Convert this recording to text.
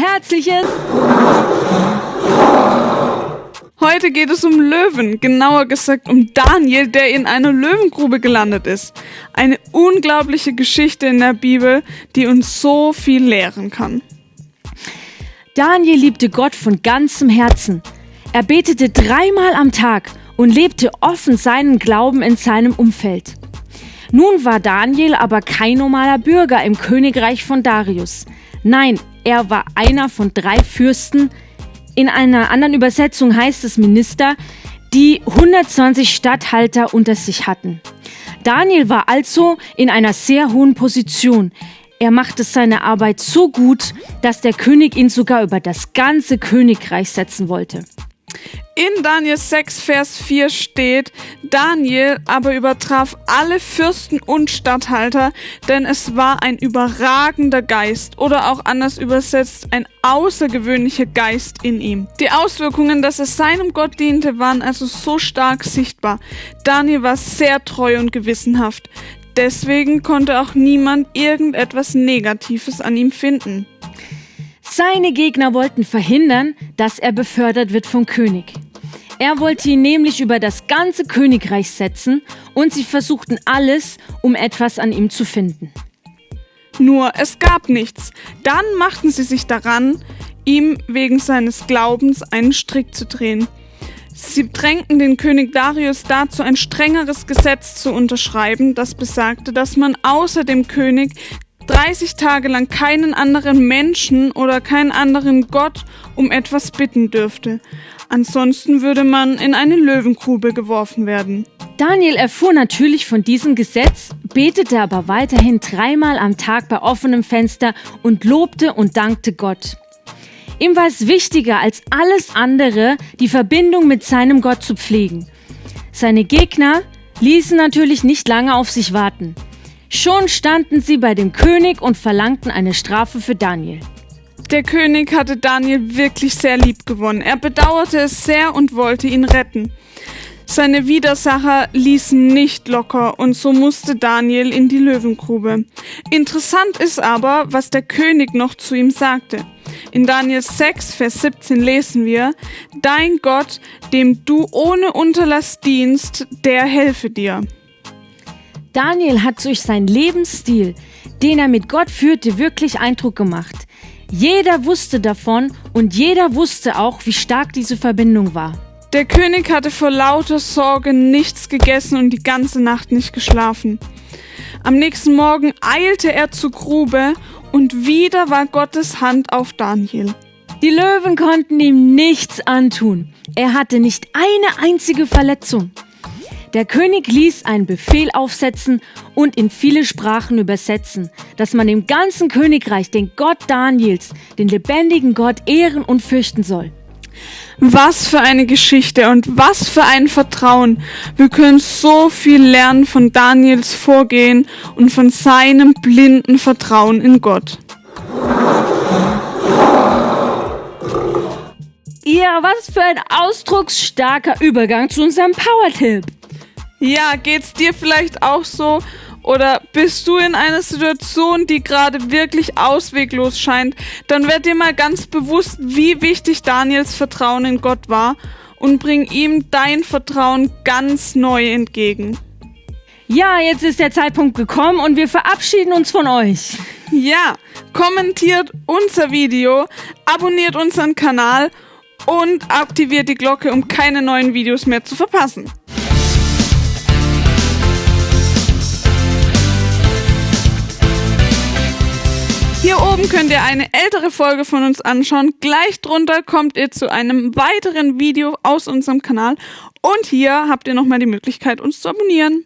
herzliches. Heute geht es um Löwen, genauer gesagt um Daniel, der in einer Löwengrube gelandet ist. Eine unglaubliche Geschichte in der Bibel, die uns so viel lehren kann. Daniel liebte Gott von ganzem Herzen. Er betete dreimal am Tag und lebte offen seinen Glauben in seinem Umfeld. Nun war Daniel aber kein normaler Bürger im Königreich von Darius. Nein, er war einer von drei Fürsten, in einer anderen Übersetzung heißt es Minister, die 120 Statthalter unter sich hatten. Daniel war also in einer sehr hohen Position. Er machte seine Arbeit so gut, dass der König ihn sogar über das ganze Königreich setzen wollte. In Daniel 6, Vers 4 steht, Daniel aber übertraf alle Fürsten und Statthalter, denn es war ein überragender Geist oder auch anders übersetzt ein außergewöhnlicher Geist in ihm. Die Auswirkungen, dass er seinem Gott diente, waren also so stark sichtbar. Daniel war sehr treu und gewissenhaft. Deswegen konnte auch niemand irgendetwas Negatives an ihm finden. Seine Gegner wollten verhindern, dass er befördert wird vom König. Er wollte ihn nämlich über das ganze Königreich setzen und sie versuchten alles, um etwas an ihm zu finden. Nur es gab nichts. Dann machten sie sich daran, ihm wegen seines Glaubens einen Strick zu drehen. Sie drängten den König Darius dazu, ein strengeres Gesetz zu unterschreiben, das besagte, dass man außer dem König 30 Tage lang keinen anderen Menschen oder keinen anderen Gott um etwas bitten dürfte. Ansonsten würde man in eine Löwengrube geworfen werden. Daniel erfuhr natürlich von diesem Gesetz, betete aber weiterhin dreimal am Tag bei offenem Fenster und lobte und dankte Gott. Ihm war es wichtiger als alles andere, die Verbindung mit seinem Gott zu pflegen. Seine Gegner ließen natürlich nicht lange auf sich warten. Schon standen sie bei dem König und verlangten eine Strafe für Daniel. Der König hatte Daniel wirklich sehr lieb gewonnen. Er bedauerte es sehr und wollte ihn retten. Seine Widersacher ließen nicht locker und so musste Daniel in die Löwengrube. Interessant ist aber, was der König noch zu ihm sagte. In Daniel 6, Vers 17 lesen wir, Dein Gott, dem du ohne Unterlass dienst, der helfe dir. Daniel hat durch seinen Lebensstil, den er mit Gott führte, wirklich Eindruck gemacht. Jeder wusste davon und jeder wusste auch, wie stark diese Verbindung war. Der König hatte vor lauter Sorge nichts gegessen und die ganze Nacht nicht geschlafen. Am nächsten Morgen eilte er zur Grube und wieder war Gottes Hand auf Daniel. Die Löwen konnten ihm nichts antun. Er hatte nicht eine einzige Verletzung. Der König ließ einen Befehl aufsetzen und in viele Sprachen übersetzen, dass man im ganzen Königreich den Gott Daniels, den lebendigen Gott, ehren und fürchten soll. Was für eine Geschichte und was für ein Vertrauen. Wir können so viel lernen von Daniels Vorgehen und von seinem blinden Vertrauen in Gott. Ja, was für ein ausdrucksstarker Übergang zu unserem Power-Tipp. Ja, geht's dir vielleicht auch so? Oder bist du in einer Situation, die gerade wirklich ausweglos scheint, dann werd dir mal ganz bewusst, wie wichtig Daniels Vertrauen in Gott war und bring ihm dein Vertrauen ganz neu entgegen. Ja, jetzt ist der Zeitpunkt gekommen und wir verabschieden uns von euch. Ja, kommentiert unser Video, abonniert unseren Kanal und aktiviert die Glocke, um keine neuen Videos mehr zu verpassen. Oben könnt ihr eine ältere Folge von uns anschauen. Gleich drunter kommt ihr zu einem weiteren Video aus unserem Kanal. Und hier habt ihr nochmal die Möglichkeit, uns zu abonnieren.